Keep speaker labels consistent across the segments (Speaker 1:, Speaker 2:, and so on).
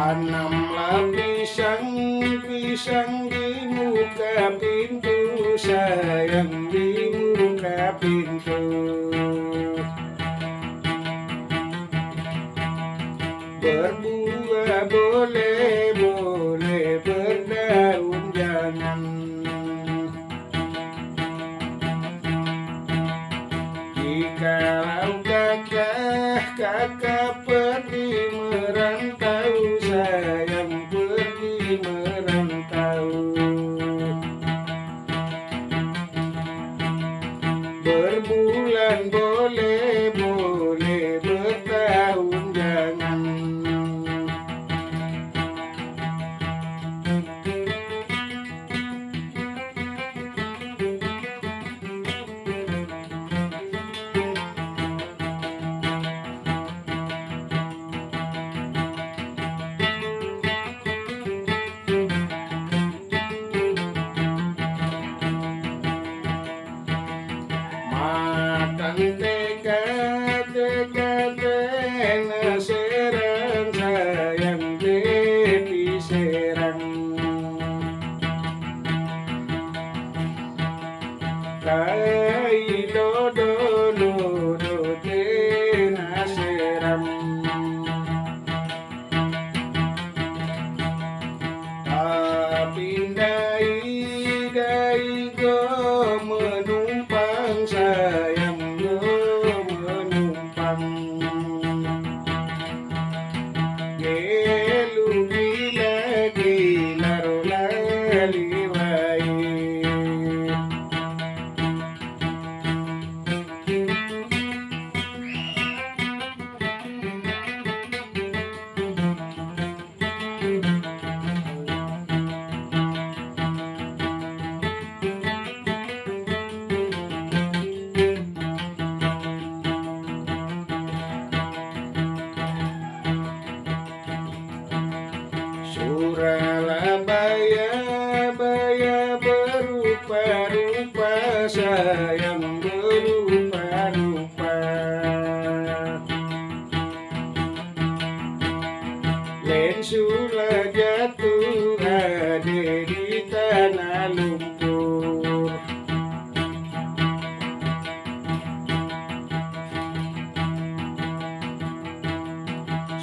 Speaker 1: Anh làm đi sang, đi sang tanam la pisang pisang di muka pintu sayang di muka pintu berbuah boleh pindah go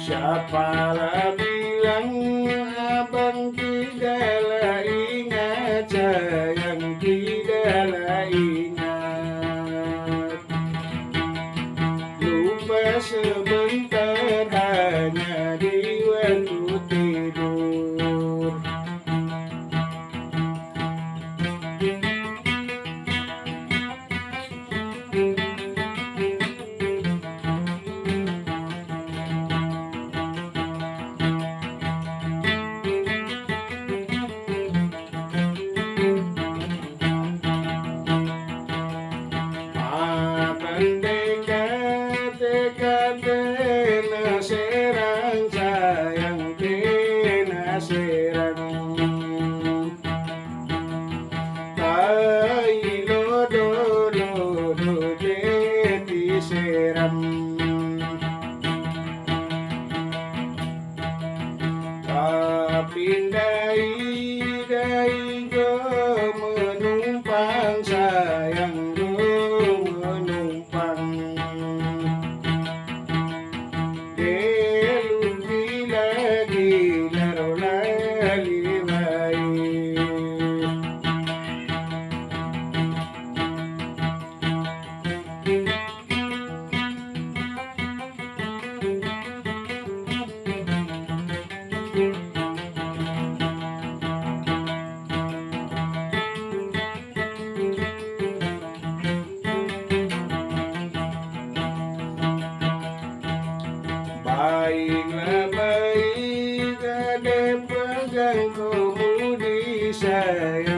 Speaker 1: Siapa bilang abang tidaklah ingat? Sayang tidaklah ingat. Lupa sebentar hanya di waktu கேள சே Baiklah baik ada pegang kamu di saya